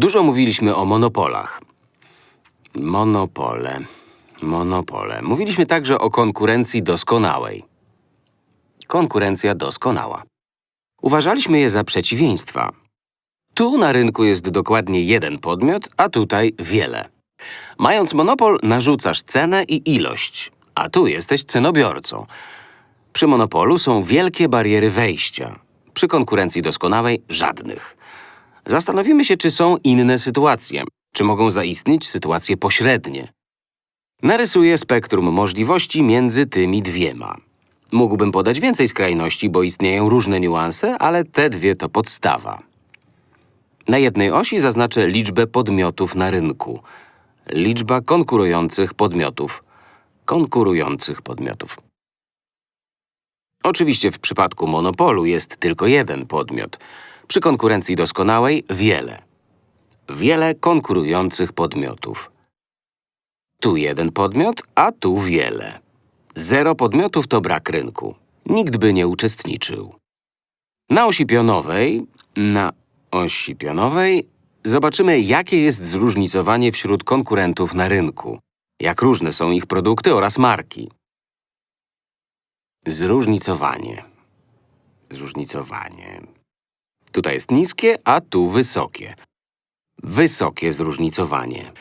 Dużo mówiliśmy o monopolach. Monopole, monopole. Mówiliśmy także o konkurencji doskonałej. Konkurencja doskonała. Uważaliśmy je za przeciwieństwa. Tu na rynku jest dokładnie jeden podmiot, a tutaj wiele. Mając monopol, narzucasz cenę i ilość, a tu jesteś cenobiorcą. Przy monopolu są wielkie bariery wejścia. Przy konkurencji doskonałej żadnych. Zastanowimy się, czy są inne sytuacje. Czy mogą zaistnieć sytuacje pośrednie. Narysuję spektrum możliwości między tymi dwiema. Mógłbym podać więcej skrajności, bo istnieją różne niuanse, ale te dwie to podstawa. Na jednej osi zaznaczę liczbę podmiotów na rynku. Liczba konkurujących podmiotów. Konkurujących podmiotów. Oczywiście w przypadku monopolu jest tylko jeden podmiot. Przy konkurencji doskonałej wiele. Wiele konkurujących podmiotów. Tu jeden podmiot, a tu wiele. Zero podmiotów to brak rynku. Nikt by nie uczestniczył. Na osi pionowej, na osi pionowej zobaczymy, jakie jest zróżnicowanie wśród konkurentów na rynku. Jak różne są ich produkty oraz marki. Zróżnicowanie. Zróżnicowanie. Tutaj jest niskie, a tu wysokie. Wysokie zróżnicowanie.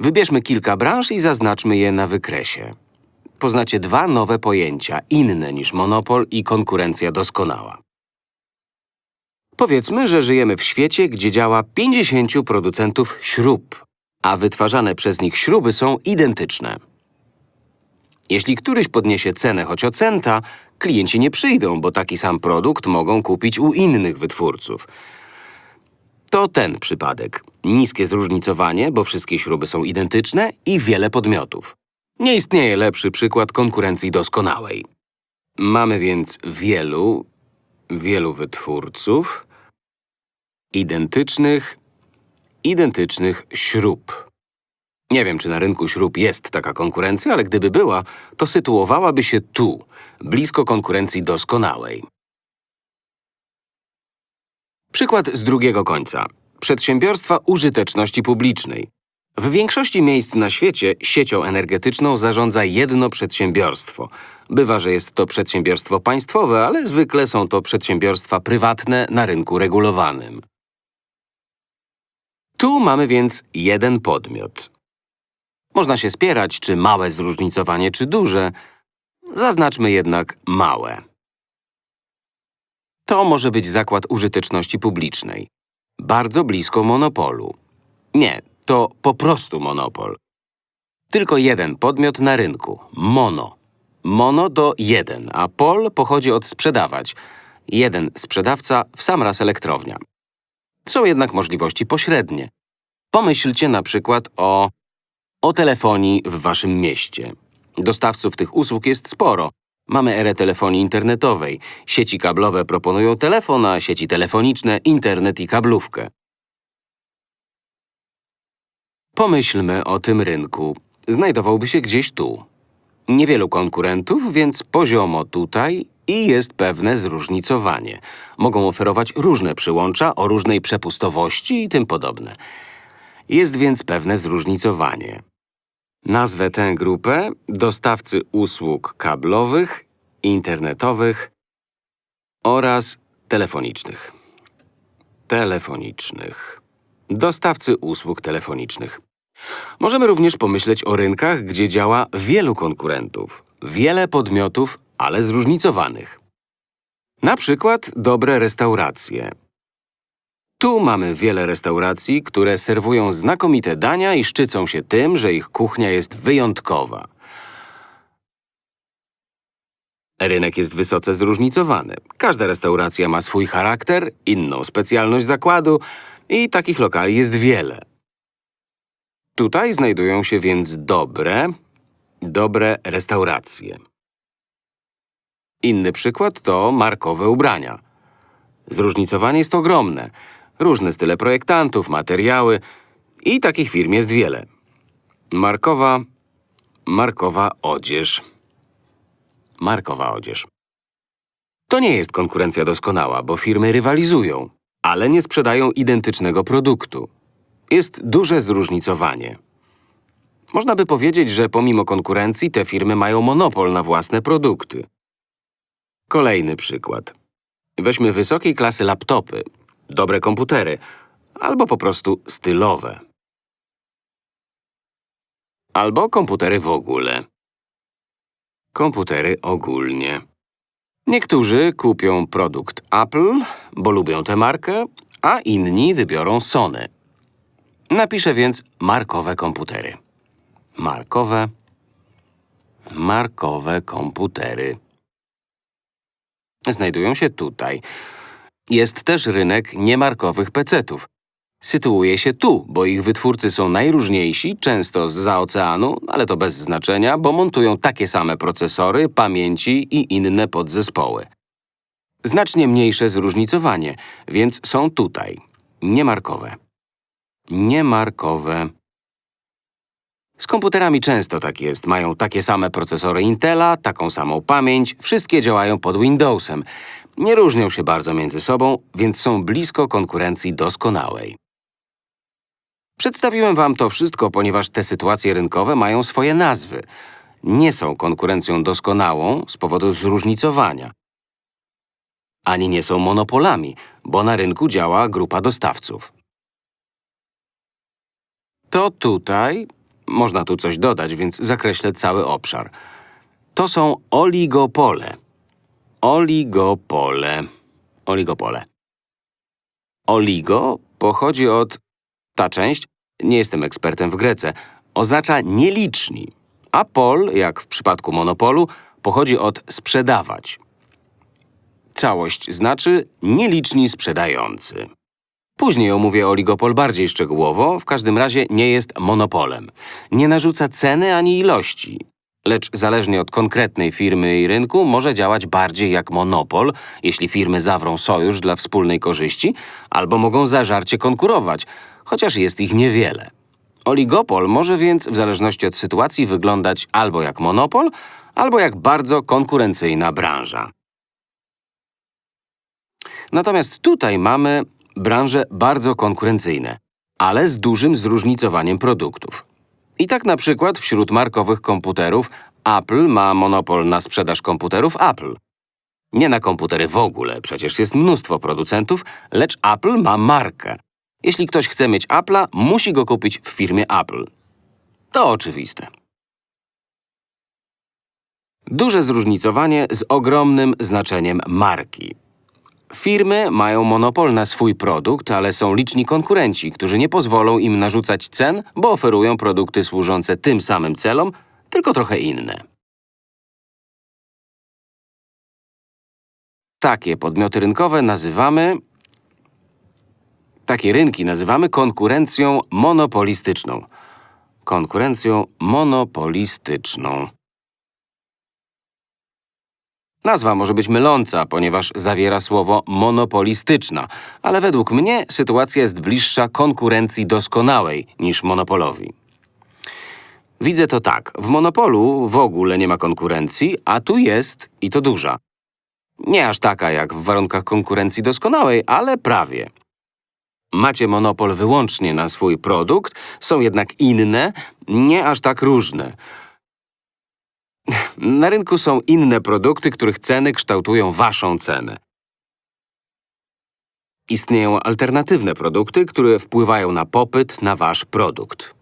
Wybierzmy kilka branż i zaznaczmy je na wykresie. Poznacie dwa nowe pojęcia, inne niż monopol i konkurencja doskonała. Powiedzmy, że żyjemy w świecie, gdzie działa 50 producentów śrub, a wytwarzane przez nich śruby są identyczne. Jeśli któryś podniesie cenę choć o centa, klienci nie przyjdą, bo taki sam produkt mogą kupić u innych wytwórców. To ten przypadek. Niskie zróżnicowanie, bo wszystkie śruby są identyczne i wiele podmiotów. Nie istnieje lepszy przykład konkurencji doskonałej. Mamy więc wielu, wielu wytwórców identycznych, identycznych śrub. Nie wiem, czy na rynku śrub jest taka konkurencja, ale gdyby była, to sytuowałaby się tu, blisko konkurencji doskonałej. Przykład z drugiego końca. Przedsiębiorstwa użyteczności publicznej. W większości miejsc na świecie siecią energetyczną zarządza jedno przedsiębiorstwo. Bywa, że jest to przedsiębiorstwo państwowe, ale zwykle są to przedsiębiorstwa prywatne na rynku regulowanym. Tu mamy więc jeden podmiot. Można się spierać, czy małe zróżnicowanie, czy duże. Zaznaczmy jednak małe. To może być zakład użyteczności publicznej. Bardzo blisko monopolu. Nie, to po prostu monopol. Tylko jeden podmiot na rynku. Mono. Mono to jeden, a pol pochodzi od sprzedawać. Jeden sprzedawca w sam raz elektrownia. Są jednak możliwości pośrednie. Pomyślcie na przykład o… o telefonii w waszym mieście. Dostawców tych usług jest sporo. Mamy erę telefonii internetowej. Sieci kablowe proponują telefon, a sieci telefoniczne internet i kablówkę. Pomyślmy o tym rynku. Znajdowałby się gdzieś tu. Niewielu konkurentów, więc poziomo tutaj i jest pewne zróżnicowanie. Mogą oferować różne przyłącza o różnej przepustowości i tym podobne. Jest więc pewne zróżnicowanie. Nazwę tę grupę dostawcy usług kablowych, internetowych oraz telefonicznych. Telefonicznych. Dostawcy usług telefonicznych. Możemy również pomyśleć o rynkach, gdzie działa wielu konkurentów, wiele podmiotów, ale zróżnicowanych. Na przykład dobre restauracje. Tu mamy wiele restauracji, które serwują znakomite dania i szczycą się tym, że ich kuchnia jest wyjątkowa. Rynek jest wysoce zróżnicowany. Każda restauracja ma swój charakter, inną specjalność zakładu i takich lokali jest wiele. Tutaj znajdują się więc dobre, dobre restauracje. Inny przykład to markowe ubrania. Zróżnicowanie jest ogromne. Różne style projektantów, materiały i takich firm jest wiele. Markowa, markowa odzież. Markowa odzież. To nie jest konkurencja doskonała, bo firmy rywalizują, ale nie sprzedają identycznego produktu. Jest duże zróżnicowanie. Można by powiedzieć, że pomimo konkurencji te firmy mają monopol na własne produkty. Kolejny przykład. Weźmy wysokiej klasy laptopy, dobre komputery, albo po prostu stylowe. Albo komputery w ogóle. Komputery ogólnie. Niektórzy kupią produkt Apple, bo lubią tę markę, a inni wybiorą Sony. Napiszę więc markowe komputery. Markowe, markowe komputery. Znajdują się tutaj. Jest też rynek niemarkowych pecetów. Sytuuje się tu, bo ich wytwórcy są najróżniejsi, często zza oceanu, ale to bez znaczenia, bo montują takie same procesory, pamięci i inne podzespoły. Znacznie mniejsze zróżnicowanie, więc są tutaj. Niemarkowe. Niemarkowe. Z komputerami często tak jest. Mają takie same procesory Intela, taką samą pamięć, wszystkie działają pod Windowsem. Nie różnią się bardzo między sobą, więc są blisko konkurencji doskonałej. Przedstawiłem wam to wszystko, ponieważ te sytuacje rynkowe mają swoje nazwy. Nie są konkurencją doskonałą z powodu zróżnicowania. Ani nie są monopolami, bo na rynku działa grupa dostawców. To tutaj, można tu coś dodać, więc zakreślę cały obszar. To są oligopole. Oligopole. Oligopole. Oligo pochodzi od… Ta część, nie jestem ekspertem w Grece, oznacza nieliczni, a pol, jak w przypadku monopolu, pochodzi od sprzedawać. Całość znaczy nieliczni sprzedający. Później omówię oligopol bardziej szczegółowo, w każdym razie nie jest monopolem. Nie narzuca ceny ani ilości, lecz zależnie od konkretnej firmy i rynku może działać bardziej jak monopol, jeśli firmy zawrą sojusz dla wspólnej korzyści, albo mogą zażarcie konkurować, chociaż jest ich niewiele. Oligopol może więc w zależności od sytuacji wyglądać albo jak monopol, albo jak bardzo konkurencyjna branża. Natomiast tutaj mamy branże bardzo konkurencyjne, ale z dużym zróżnicowaniem produktów. I tak na przykład wśród markowych komputerów Apple ma monopol na sprzedaż komputerów Apple. Nie na komputery w ogóle, przecież jest mnóstwo producentów, lecz Apple ma markę. Jeśli ktoś chce mieć Apple'a, musi go kupić w firmie Apple. To oczywiste. Duże zróżnicowanie z ogromnym znaczeniem marki. Firmy mają monopol na swój produkt, ale są liczni konkurenci, którzy nie pozwolą im narzucać cen, bo oferują produkty służące tym samym celom, tylko trochę inne. Takie podmioty rynkowe nazywamy… Takie rynki nazywamy konkurencją monopolistyczną. Konkurencją monopolistyczną. Nazwa może być myląca, ponieważ zawiera słowo monopolistyczna, ale według mnie sytuacja jest bliższa konkurencji doskonałej niż monopolowi. Widzę to tak. W monopolu w ogóle nie ma konkurencji, a tu jest i to duża. Nie aż taka jak w warunkach konkurencji doskonałej, ale prawie. Macie monopol wyłącznie na swój produkt, są jednak inne, nie aż tak różne. Na rynku są inne produkty, których ceny kształtują waszą cenę. Istnieją alternatywne produkty, które wpływają na popyt na wasz produkt.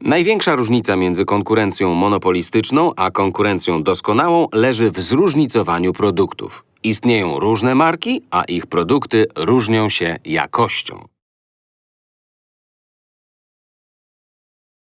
Największa różnica między konkurencją monopolistyczną a konkurencją doskonałą leży w zróżnicowaniu produktów. Istnieją różne marki, a ich produkty różnią się jakością.